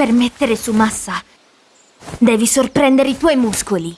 Per mettere su massa, devi sorprendere i tuoi muscoli.